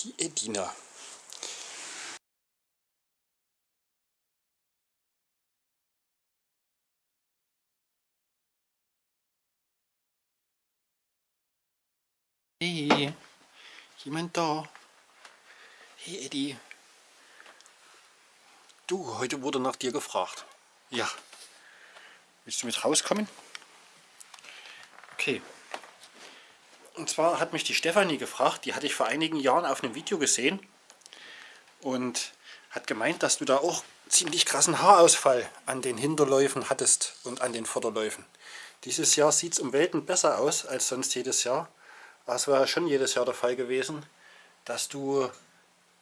Die Edina. Hey, jemand da? Hey Eddie. Du, heute wurde nach dir gefragt. Ja. Willst du mit rauskommen? Okay. Und zwar hat mich die Stefanie gefragt, die hatte ich vor einigen Jahren auf einem Video gesehen und hat gemeint, dass du da auch ziemlich krassen Haarausfall an den Hinterläufen hattest und an den Vorderläufen. Dieses Jahr sieht es um Welten besser aus als sonst jedes Jahr. Das war ja schon jedes Jahr der Fall gewesen, dass du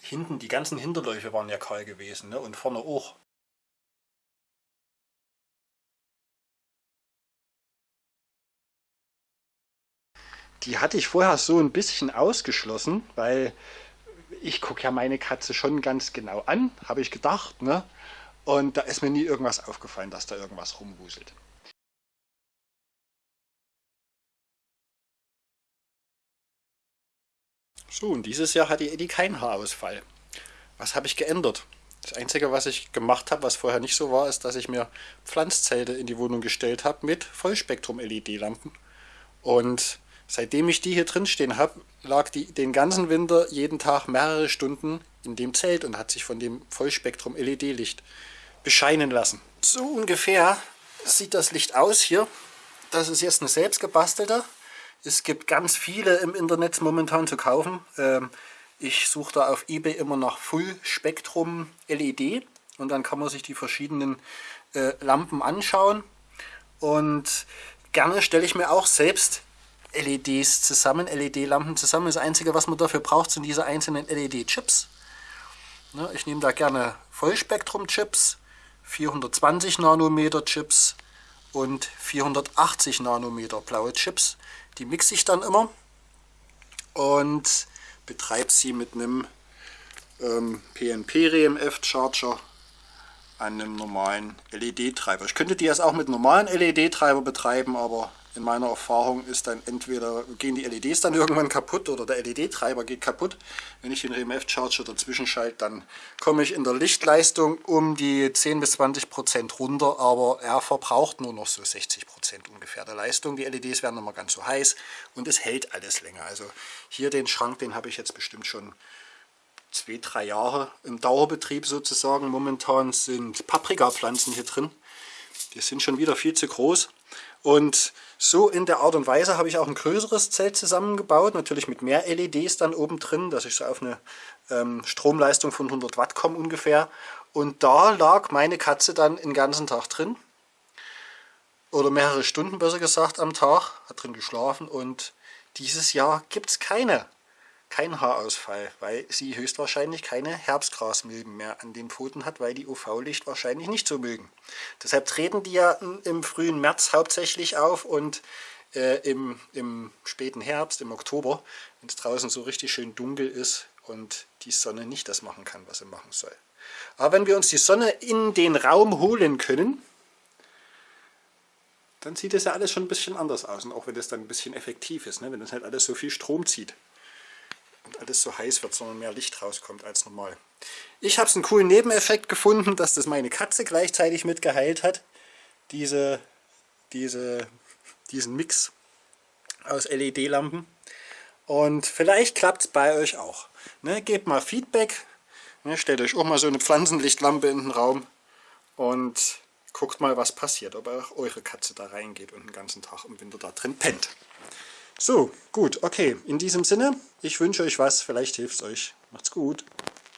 hinten, die ganzen Hinterläufe waren ja kahl gewesen ne? und vorne auch. Die hatte ich vorher so ein bisschen ausgeschlossen, weil ich gucke ja meine Katze schon ganz genau an, habe ich gedacht. Ne? Und da ist mir nie irgendwas aufgefallen, dass da irgendwas rumwuselt. So, und dieses Jahr hatte Eddie keinen Haarausfall. Was habe ich geändert? Das Einzige, was ich gemacht habe, was vorher nicht so war, ist, dass ich mir Pflanzzelte in die Wohnung gestellt habe mit Vollspektrum-LED-Lampen. Und seitdem ich die hier drin stehen habe, lag die den ganzen Winter jeden Tag mehrere Stunden in dem Zelt und hat sich von dem Vollspektrum-LED-Licht bescheinen lassen. So ungefähr sieht das Licht aus hier. Das ist jetzt eine selbstgebastelte es gibt ganz viele im Internet momentan zu kaufen. Ähm, ich suche da auf Ebay immer nach Full Spektrum LED und dann kann man sich die verschiedenen äh, Lampen anschauen. Und gerne stelle ich mir auch selbst LEDs zusammen, LED-Lampen zusammen. Das Einzige, was man dafür braucht, sind diese einzelnen LED-Chips. Ne, ich nehme da gerne Vollspektrum-Chips, 420 Nanometer Chips und 480 Nanometer blaue Chips. Die mixe ich dann immer und betreibe sie mit einem ähm, PNP-RMF-Charger an einem normalen LED-Treiber. Ich könnte die jetzt auch mit normalen LED-Treiber betreiben, aber in meiner Erfahrung ist dann entweder gehen die LEDs dann irgendwann kaputt oder der LED-Treiber geht kaputt. Wenn ich den EMF-Charger dazwischen schalte, dann komme ich in der Lichtleistung um die 10 bis 20 Prozent runter, aber er verbraucht nur noch so 60 Prozent ungefähr der Leistung. Die LEDs werden immer ganz so heiß und es hält alles länger. Also hier den Schrank, den habe ich jetzt bestimmt schon zwei, drei Jahre im Dauerbetrieb sozusagen. Momentan sind Paprikapflanzen hier drin. Die sind schon wieder viel zu groß. Und so in der Art und Weise habe ich auch ein größeres Zelt zusammengebaut, natürlich mit mehr LEDs dann oben drin, dass ich so auf eine ähm, Stromleistung von 100 Watt komme ungefähr. Und da lag meine Katze dann den ganzen Tag drin, oder mehrere Stunden besser gesagt am Tag, hat drin geschlafen und dieses Jahr gibt es keine kein Haarausfall, weil sie höchstwahrscheinlich keine Herbstgrasmilben mehr an den Pfoten hat, weil die UV-Licht wahrscheinlich nicht so mögen. Deshalb treten die ja im frühen März hauptsächlich auf und äh, im, im späten Herbst, im Oktober, wenn es draußen so richtig schön dunkel ist und die Sonne nicht das machen kann, was sie machen soll. Aber wenn wir uns die Sonne in den Raum holen können, dann sieht es ja alles schon ein bisschen anders aus. Und auch wenn das dann ein bisschen effektiv ist, ne? wenn das halt alles so viel Strom zieht und alles so heiß wird, sondern mehr Licht rauskommt als normal. Ich habe es einen coolen Nebeneffekt gefunden, dass das meine Katze gleichzeitig mit geheilt hat. Diese, diese, diesen Mix aus LED-Lampen. Und vielleicht klappt es bei euch auch. Ne, gebt mal Feedback. Ne, stellt euch auch mal so eine Pflanzenlichtlampe in den Raum und guckt mal, was passiert. Ob auch eure Katze da reingeht und den ganzen Tag im Winter da drin pennt. So, gut, okay. In diesem Sinne, ich wünsche euch was, vielleicht hilft es euch. Macht's gut.